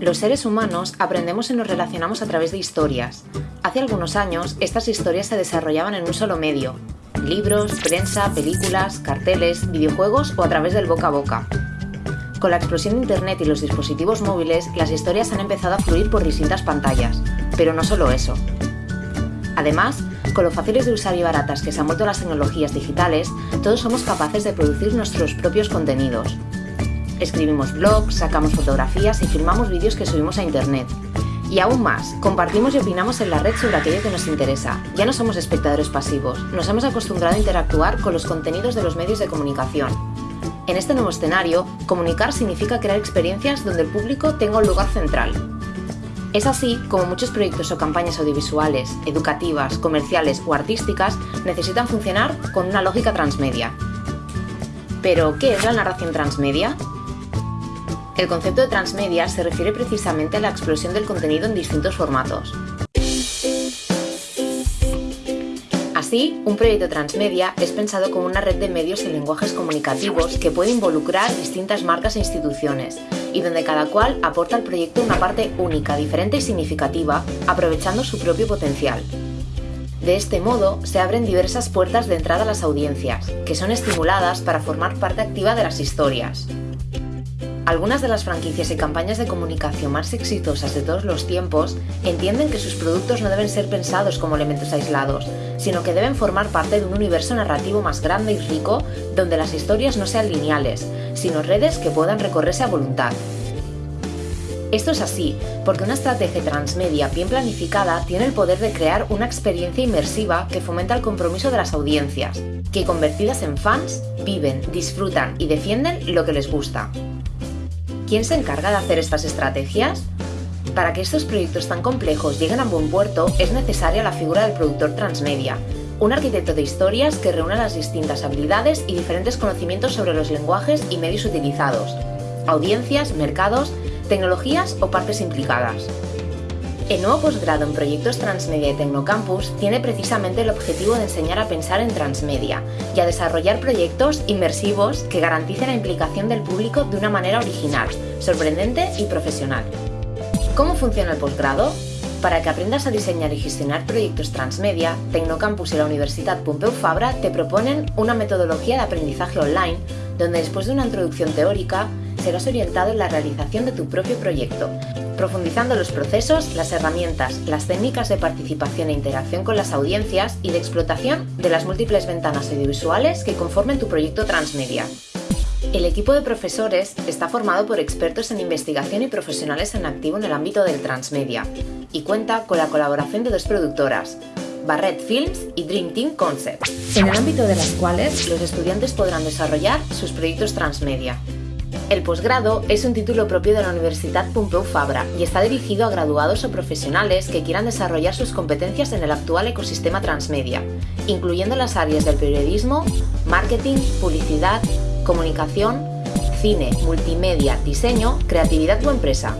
Los seres humanos aprendemos y nos relacionamos a través de historias. Hace algunos años, estas historias se desarrollaban en un solo medio. Libros, prensa, películas, carteles, videojuegos o a través del boca a boca. Con la explosión de Internet y los dispositivos móviles, las historias han empezado a fluir por distintas pantallas. Pero no solo eso. Además, con lo fáciles de usar y baratas que se han vuelto las tecnologías digitales, todos somos capaces de producir nuestros propios contenidos. Escribimos blogs, sacamos fotografías y filmamos vídeos que subimos a internet. Y aún más, compartimos y opinamos en la red sobre aquello que nos interesa. Ya no somos espectadores pasivos, nos hemos acostumbrado a interactuar con los contenidos de los medios de comunicación. En este nuevo escenario, comunicar significa crear experiencias donde el público tenga un lugar central. Es así como muchos proyectos o campañas audiovisuales, educativas, comerciales o artísticas necesitan funcionar con una lógica transmedia. Pero, ¿qué es la narración transmedia? El concepto de transmedia se refiere precisamente a la explosión del contenido en distintos formatos. Así, un proyecto transmedia es pensado como una red de medios y lenguajes comunicativos que puede involucrar distintas marcas e instituciones, y donde cada cual aporta al proyecto una parte única, diferente y significativa, aprovechando su propio potencial. De este modo, se abren diversas puertas de entrada a las audiencias, que son estimuladas para formar parte activa de las historias. Algunas de las franquicias y campañas de comunicación más exitosas de todos los tiempos entienden que sus productos no deben ser pensados como elementos aislados, sino que deben formar parte de un universo narrativo más grande y rico donde las historias no sean lineales, sino redes que puedan recorrerse a voluntad. Esto es así, porque una estrategia transmedia bien planificada tiene el poder de crear una experiencia inmersiva que fomenta el compromiso de las audiencias, que convertidas en fans, viven, disfrutan y defienden lo que les gusta. ¿Quién se encarga de hacer estas estrategias? Para que estos proyectos tan complejos lleguen a buen puerto es necesaria la figura del productor transmedia, un arquitecto de historias que reúna las distintas habilidades y diferentes conocimientos sobre los lenguajes y medios utilizados, audiencias, mercados, tecnologías o partes implicadas. El nuevo posgrado en proyectos transmedia y Tecnocampus tiene precisamente el objetivo de enseñar a pensar en transmedia y a desarrollar proyectos inmersivos que garanticen la implicación del público de una manera original, sorprendente y profesional. ¿Cómo funciona el posgrado? Para que aprendas a diseñar y gestionar proyectos transmedia, Tecnocampus y la Universidad Pompeu Fabra te proponen una metodología de aprendizaje online donde después de una introducción teórica serás orientado en la realización de tu propio proyecto, profundizando los procesos, las herramientas, las técnicas de participación e interacción con las audiencias y de explotación de las múltiples ventanas audiovisuales que conformen tu proyecto transmedia. El equipo de profesores está formado por expertos en investigación y profesionales en activo en el ámbito del transmedia y cuenta con la colaboración de dos productoras, Barrett Films y Dream Team Concepts, en el ámbito de las cuales los estudiantes podrán desarrollar sus proyectos transmedia. El posgrado es un título propio de la Universidad Pompeu Fabra y está dirigido a graduados o profesionales que quieran desarrollar sus competencias en el actual ecosistema transmedia, incluyendo las áreas del periodismo, marketing, publicidad, comunicación, cine, multimedia, diseño, creatividad o empresa.